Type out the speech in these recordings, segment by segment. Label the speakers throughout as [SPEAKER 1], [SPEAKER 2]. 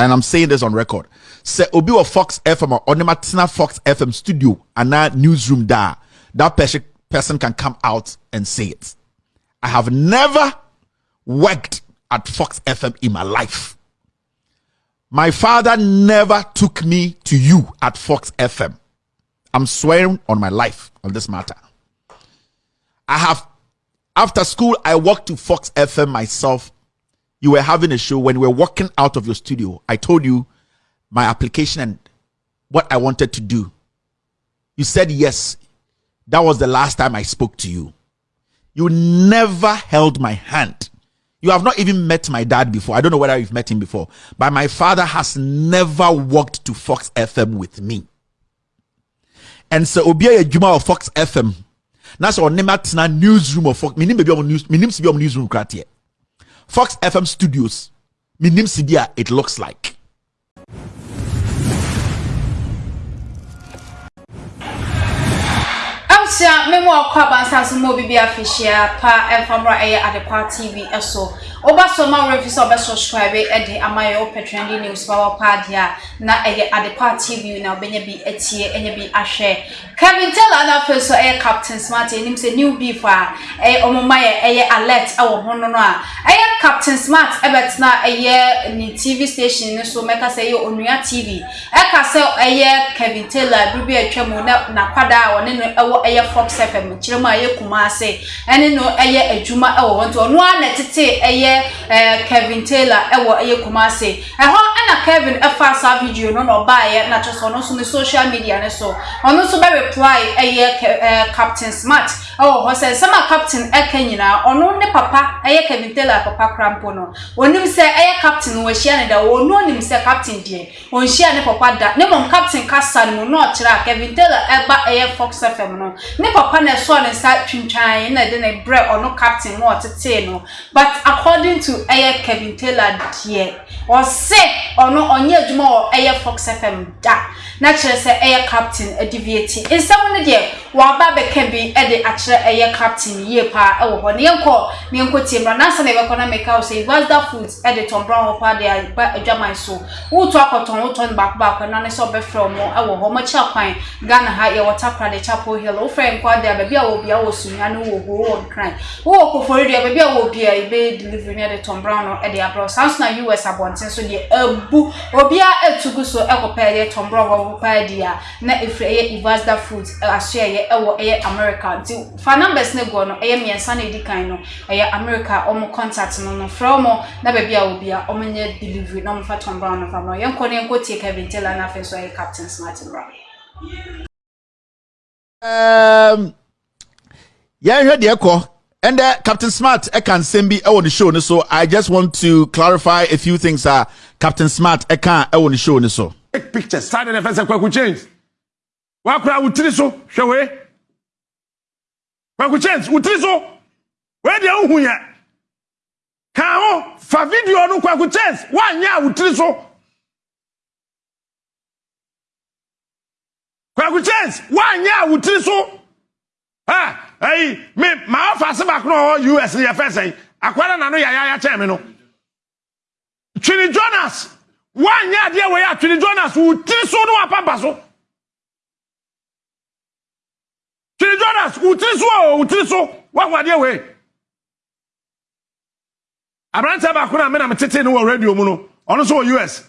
[SPEAKER 1] and I'm saying this on record. Say Obi or Fox FM or Onimatina Fox FM studio and that newsroom there, that person person can come out and say it. I have never worked at Fox FM in my life. My father never took me to you at Fox FM. I'm swearing on my life on this matter. I have, after school, I walked to Fox FM myself. You were having a show when we were walking out of your studio. I told you my application and what I wanted to do. You said yes. That was the last time I spoke to you. You never held my hand. You have not even met my dad before. I don't know whether you've met him before, but my father has never walked to Fox FM with me. And so Obia Juma of Fox FM. That's our on Nematna newsroom of Fox. Si be on newsroom. Fox FM Studios. Minim Sidia, it looks like.
[SPEAKER 2] Asia, me mo akwa bansa so mo bibi afishia pa eh, at the eh, adequate TV eso. Eh, Oba so ma refi so be subscribe e de amaye o petrendi news power pad na e ye adepa tv na obenye bi etie enye bi ahwe Kevin Taylor na feso e captain smart enim se new beef a e omomaye e ye alert e wo ho no a. E captain smart e bet na e ye ni tv station ni so meka se ye onua tv e ka se e ye Kevin Taylor bi bi atwa mu na na kwada wo ne no e wo e ye fox fm kirema kuma se ene no e ye adwuma e wo ho to no na tete e ye kevin taylor ɛwɔ ɛyɛ kumase ɛhɔ ɛna kevin ɛfa saa video no na ɔbaayɛ na kyerɛ sɛ ɔno nso social media ne so. Ɔno nso bɛ reply ɛyɛ captain smart ɛwɔ hɔ sɛ nsɛm a captain ɛka nyinaa ɔno ne papa ɛyɛ kevin taylor papa krampo no. Onim sɛ ɛyɛ captain wɔahyia ne da. Wɔn onim sɛ captain deɛ wɔnhyia ne papa da. Ne mɔm captain kasa no mu na ɔkyerɛ kevin taylor ɛba ɛyɛ fox fm no. Ne papa na ɛsɔ ne nsa twintwan na ɛde ne brɛ ɔno captain na ɔtetee no. But according to ɛyɛ kevin taylor deɛ ɔse ɔno ɔnyɛ adwuma wɔ ɛyɛ fox fm da na kyerɛ sɛ ɛyɛ captain adivieti. Nsɛm no deɛ waba bɛka bi ɛde akyerɛ ɛyɛ captain yie paa ɛwɔ hɔ. Ne yɛnkɔ ne yɛnkɔ tie mmra. Nansa na yɛbɛkɔ na meka wo sɛ vasda foods ɛde tɔn brown hɔ paa de aba adwaman so. Woto akɔtɔn wotɔ no baako baako na ne sɛ ɔbɛfrɛ ɔmo ɛwɔ hɔ. Ɔmo akyi akwan ghana ha yɛwɔ takra de chapel hill. Wofrɛ nkɔ de a baabi a wɔ bia wɔ sunya no wɔ hɔ wɔ nkran wowɔ kofori deɛ baabi a wɔ bia yɛbɛyɛ delivery ne ɛde tɔn brown no ɛde abrɛ saa nso na us abɔnten so deɛ abu obiara etugu so ɛkɔpɛ ɛdeɛ tɔn brown wɔ paa di a na efiri ɛyɛ ivasda foods aso ɛyɛ ɛwɔ ɛyɛ america. Nti fa numbers ne gɔ no ɛyɛ mmiɛnsa na edi no ɛyɛ america ɔmo contact no no. Frɛ na baabi a wɔ bia ɔmo nyɛ delivery na ɔmo fa tɔn brown no fa no yɛn ne yɛn kɔ kevin taylor na afei nso ɛyɛ captain smart bra.
[SPEAKER 1] Um, yɛnhwɛ deɛ kɔ and uh, captain smart ɛka nsɛm bi ɛwɔ ne show no so. I just want to clarify a few things a uh, captain smart ɛka ɛwɔ ne show no so
[SPEAKER 3] take pictures. Sáré ne fẹsẹ̀ kwaku change wakura wutiri so hwɛ wei kwaku change wutiri so wei deɛ nhu yɛ kan ho fa video no kwaku change wanyɛ a wutiri so kwaku change wanyɛ a wutiri so ha ɛyi mi maa fa ase baako na ɔwɔ us yɛ fɛ sɛn akwara na no yɛ ayaya kyɛn mi no. Twini jonas wanyɛ adeɛ wɔ yɛ atwene jonas wo tiri so ne wapampa so twene jonas wo tiri so o wo tiri so wahu adeɛ wɔ yi aberanteɛ baako na mena metete no wɔ radio mu no ɔno nso wɔ us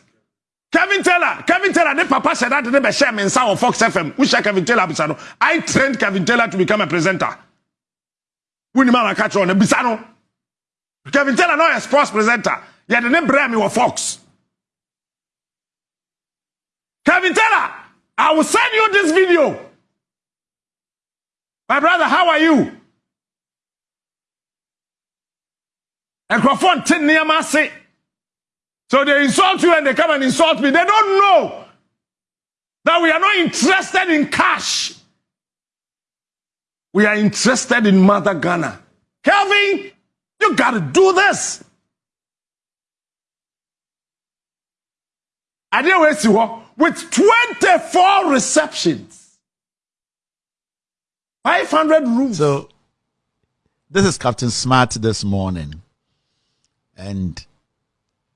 [SPEAKER 3] kevin taylor kevin taylor ne papa hyɛ dade ne bɛhyɛ me nsa wɔ fox fm wohyɛ kevin taylor bisa no i trained kevin taylor to become a presenter. Wonim a maka kyerɛ no bisa no kevin taylor na ɔyɛ sports presenter. Yɛde ne brɛ me wɔ fox Kevin Taylor, I will send you this video. My brother, how are you? Tin near my say. So they insult you and they come and insult me. They don't know that we are not interested in cash. We are interested in Mother Ghana. Kelvin, you got to do this. I didn't waste you with 24 receptions, 500 rooms.
[SPEAKER 1] So, this is Captain Smart this morning. And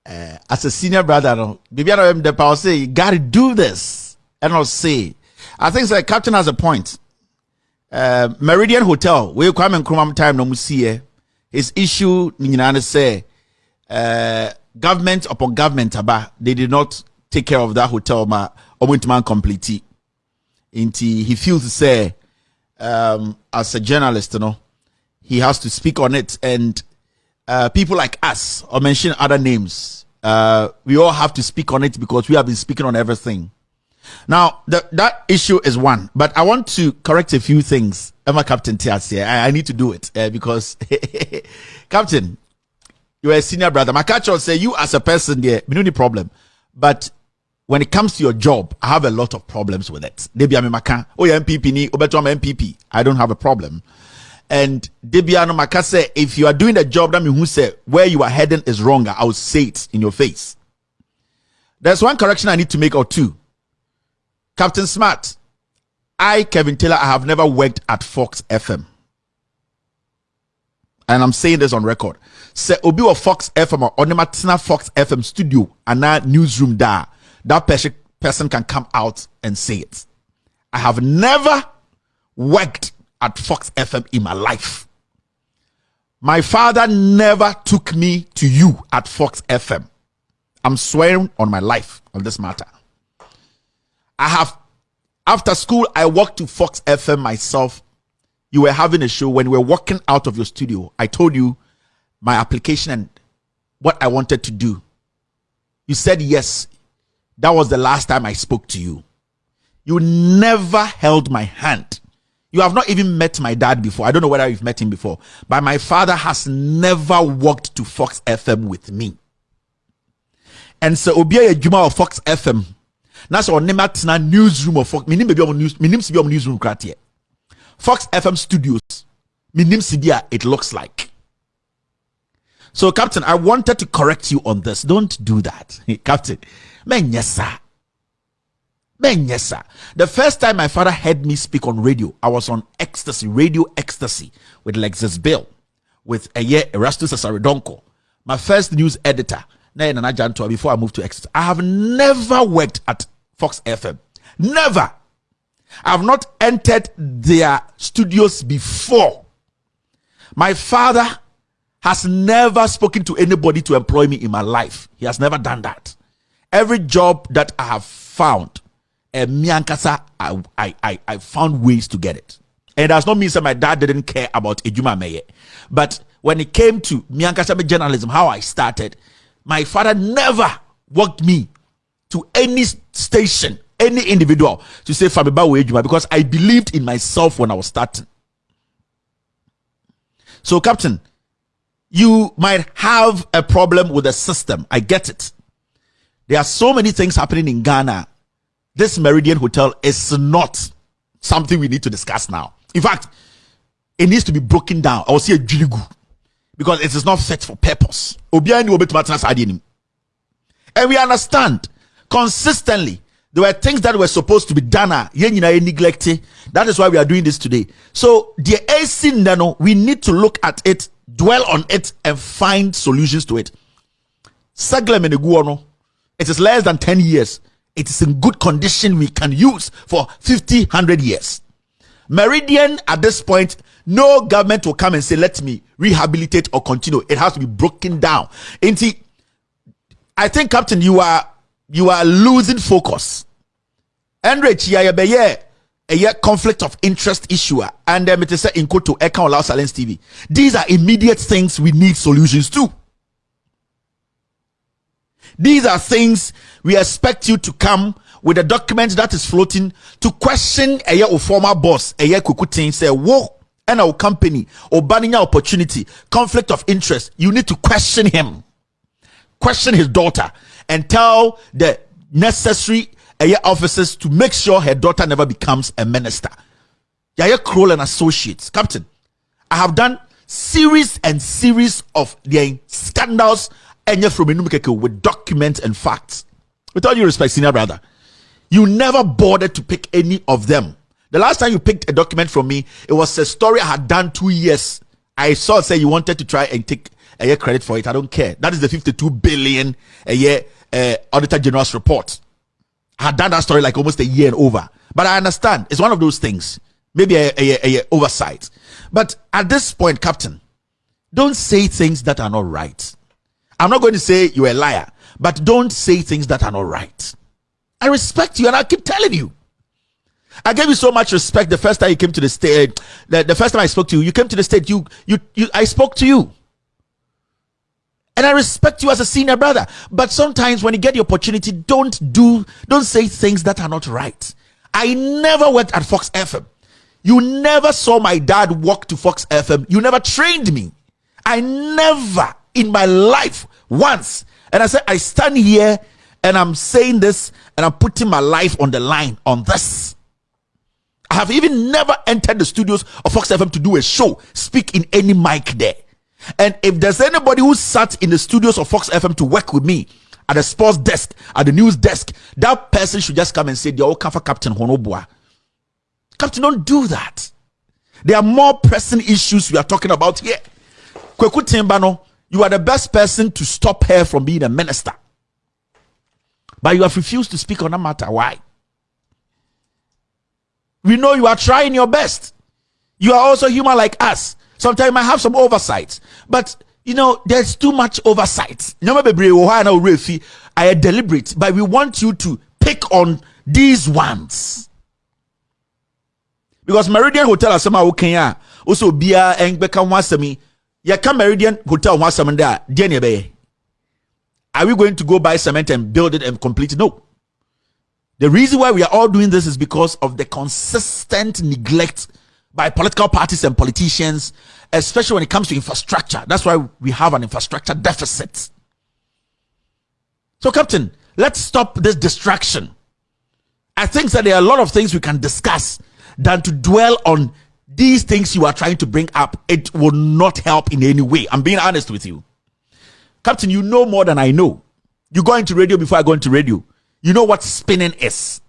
[SPEAKER 1] uh, as a senior brother, baby, I am the power say you gotta do this, and I'll say, I think the captain has a point. Uh, Meridian Hotel, we come and come time no see his issue, say, uh, government upon government, they did not take care of that hotel, ma, man complete. Inti he feels to say, um, as a journalist, you know, he has to speak on it and uh, people like us or mention other names. Uh, we all have to speak on it because we have been speaking on everything. Now, the, that issue is one, but I want to correct a few things. Emma Captain Tias here. I, I, need to do it uh, because, Captain, you're a senior brother. My say you as a person there, we don't problem. But when it comes to your job, I have a lot of problems with it. Debi Amimaka, oh, yeah, MPP, ni, obeto MPP. I don't have a problem. And Debiano Makase, if you are doing a job that means who say where you are heading is wrong, I will say it in your face. There's one correction I need to make or two. Captain Smart, I, Kevin Taylor, I have never worked at Fox FM. And I'm saying this on record. Say Obi or Fox FM or Onimatina Fox FM studio and newsroom there, that person can come out and say it. I have never worked at Fox FM in my life. My father never took me to you at Fox FM. I'm swearing on my life on this matter. I have, after school, I walked to Fox FM myself. You were having a show when we were walking out of your studio. I told you my application and what I wanted to do. You said yes. That was the last time I spoke to you. You never held my hand you have not even met my dad before. I don't know whether you've met him before, but my father has never walked to Fox FM with me. And so Obia Juma of Fox FM. That's our name at newsroom of Fox. Minim baby news. On newsroom kratie. Fox FM studios. Minim sibia it looks like. So, Captain, I wanted to correct you on this. Don't do that, Captain. Sir. Ben. The first time my father heard me speak on radio, I was on ecstasy, radio ecstasy with Lexus Bill, with year Erastus Asare Donkor, my first news editor. Before I moved to ecstasy, I have never worked at Fox FM. Never. I have not entered their studios before. My father has never spoken to anybody to employ me in my life. He has never done that. Every job that I have found, and me and Kasa, I, I, I, I found ways to get it. And does not mean that my dad didn't care about Ejuma Meye. But when it came to me and Kasa journalism, how I started, my father never walked me to any station, any individual to say Famiba Ejuma because I believed in myself when I was starting. So, Captain, you might have a problem with the system. I get it. There are so many things happening in Ghana this Meridian Hotel is not something we need to discuss now. In fact, it needs to be broken down. I will see a jiligu because it is not fit for purpose. And we understand consistently there were things that were supposed to be done. Ah, neglected. That is why we are doing this today. So the AC nano, we need to look at it, dwell on it, and find solutions to it. It is less than 10 years it is in good condition we can use for 50 100 years meridian at this point no government will come and say let me rehabilitate or continue it has to be broken down Inti, i think captain you are you are losing focus enrich yeah a conflict of interest issue and um, it is in quote to Loud Silence TV. These are immediate things we need solutions to. These are things we expect you to come with a document that is floating to question a year former boss, a year kukutin say, whoa, and our company or banning opportunity, conflict of interest. You need to question him, question his daughter, and tell the necessary year officers to make sure her daughter never becomes a minister. Yaya Kroll and Associates, Captain, I have done series and series of the scandals Enya from Enumikeke with documents and facts. With all due respect, senior brother, you never bothered to pick any of them. The last time you picked a document from me, it was a story I had done two years. I saw say you wanted to try and take a year credit for it. I don't care. That is the 52 billion a year uh, Auditor General's report. I had done that story like almost a year and over. But I understand. It's one of those things. Maybe a, a, a, a oversight. But at this point, Captain, don't say things that are not right. I'm not going to say you're a liar, but don't say things that are not right. I respect you and I keep telling you. I gave you so much respect the first time you came to the state. Eh, the, the first time I spoke to you, you came to the state. You, you, you. I spoke to you, and I respect you as a senior brother. But sometimes when you get the opportunity, don't do, don't say things that are not right. I never worked at Fox FM. You never saw my dad walk to Fox FM. You never trained me. I never in my life once. And I said, I stand here and I'm saying this and I'm putting my life on the line on this. I have even never entered the studios of Fox FM to do a show, speak in any mic there. And if there's anybody who sat in the studios of Fox FM to work with me at the sports desk, at the news desk, that person should just come and say, They're all for Captain Honobua. Captain, don't do that. There are more pressing issues we are talking about here. Kweku Timbano, you are the best person to stop her from being a minister. But you have refused to speak on that matter. Why? We know you are trying your best. You are also human like us. Sometimes might have some oversights. But you know, there's too much oversight. I are deliberate, but we want you to pick on these ones. Because Meridian Hotel asema okay also bia engbeka ho asemi ya ka Meridian Hotel ho asem da de ne be Are we going to go buy cement and build it and complete it? No. The reason why we are all doing this is because of the consistent neglect by political parties and politicians, especially when it comes to infrastructure. That's why we have an infrastructure deficit. So, Captain, let's stop this distraction. I think that there are a lot of things we can discuss than to dwell on these things you are trying to bring up. It will not help in any way. I'm being honest with you. Captain, you know more than I know. You go into radio before I go into radio. You know what spinning is.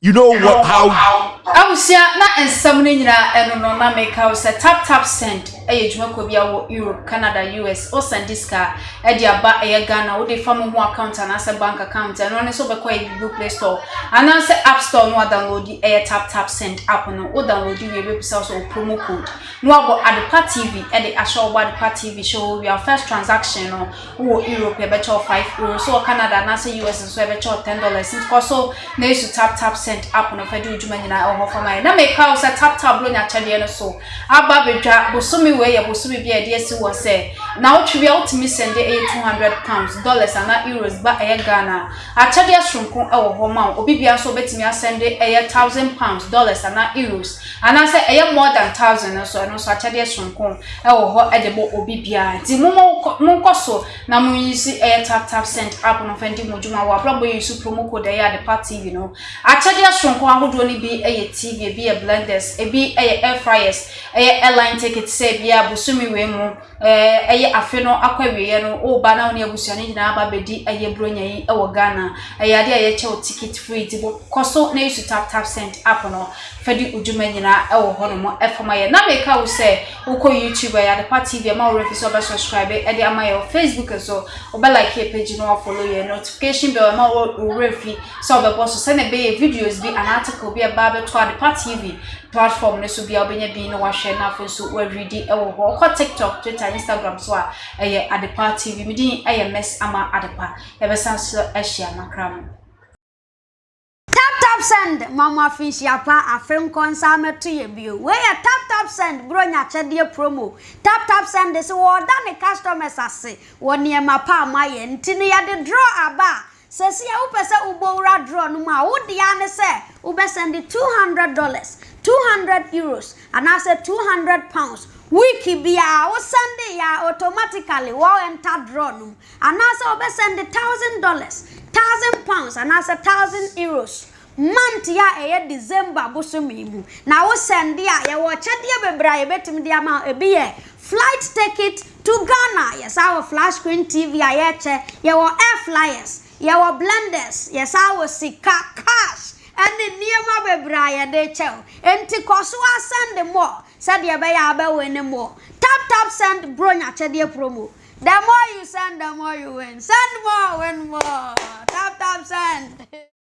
[SPEAKER 1] you know what how
[SPEAKER 2] abusia na nsam ne nyina eno no na make house tap tap send eye dwuma ko bia wo europe canada us o send this car e di aba eye ghana wo de fam ho account na se bank account eno ne so be ko e google play store ana se app store no download di eye tap tap send app no wo download we be pisa so promo code no abo adepa tv e de asho abo adepa tv show your first transaction no wo europe e be cho 5 euro so canada na se us so e be cho 10 dollars Since ko so na isu tap tap send app no fɛde wo dwuma nyinaa ɛwɔ hɔ fama na meka wo sɛ tap tap bro nyakyɛdeɛ no so. Aba abɛdwa bosome wei yɛ bosome bi a yɛde asi wɔ sɛ Now, na wotwe bia wotumi send e 200 pounds dollars ana euros but e Ghana. Akyade asronko e wo ho ma obi bia so bet me, betumi asend e thousand pounds dollars ana euros. And I say, e more than 1000 so no so akyade asronko e wo ho e de bo obi bia ti momo monko so na you see e tap tap send app no fendi mojuma wa you yisu promo code eh, ya the party you know. Akyade asronko ahodo ni bi e TV bi e blenders e bi e air fryers e airline ticket se bia busumi we mu eh, eh ye afe no akwa wiye no o ba na ne abusuane nyina aba bedi eye bronya yi e wo Ghana. Eye ade eye che o ticket free ti bo koso na isu tap tap send app no fɛdi odwuma nyinaa ɛwɔ hɔnom ɛfam ayɛ na meka wo sɛ wokɔ youtube ɛyɛ adepa tv ɛma wo refi sɛ ɔbɛ subscribe ɛde ama yɛ facebook so. Ɔbɛ like yɛ page no ɔfollow yɛ notification bell ɛma wo refi sɛ ɔbɛbɔ so. Sɛnɛ ɛbɛyɛ videos bi an article bi ɛba abɛto adepa tv platform no so bia wobɛnya bi na wahwɛ na afei nso wɔaredi ɛwɔ hɔ. Ɔkɔ tiktok twitter instagram so a ɛyɛ adepa tv medin ɛyɛ mess ama adepa. Yɛbɛsan so ahyia nakra mu
[SPEAKER 4] tap send. Mama finshi apa afen konsa meto ye bio we ya tap tap send. Bro nya chede promo. Tap tap send se wo da ne customers ase wo ne ma pa ma ye ntini ya de draw aba sese ya upese ubowura draw no ma wo de ane se. Ube send 200 dollars 200 euros and I said 200 pounds. Wiki bia wo send ya automatically wo enter draw no and I said ube send 1000 dollars 1000 pounds and I said 1000 euros month a ɛyɛ december bosome mu na wosɛnde a yɛwɔ kyɛdeɛ bebree a yɛbɛtumi de ama ebi yɛ flight ticket to ghana. Yɛsa wɔ flash screen tv a yɛkyɛ yɛwɔ air flyers. Yɛwɔ blenders. Yɛsa wɔ sika cash. Ɛne nneɛma bebree a yɛde kyɛw nti kɔ so asɛnde mmɔ sɛdeɛ ɛbɛyɛ abɛwɔ ne mmɔ tap tap send. Bro nyakyɛdeɛ promo. The more you send, the more you win. Send more, win more. Tap, tap, send.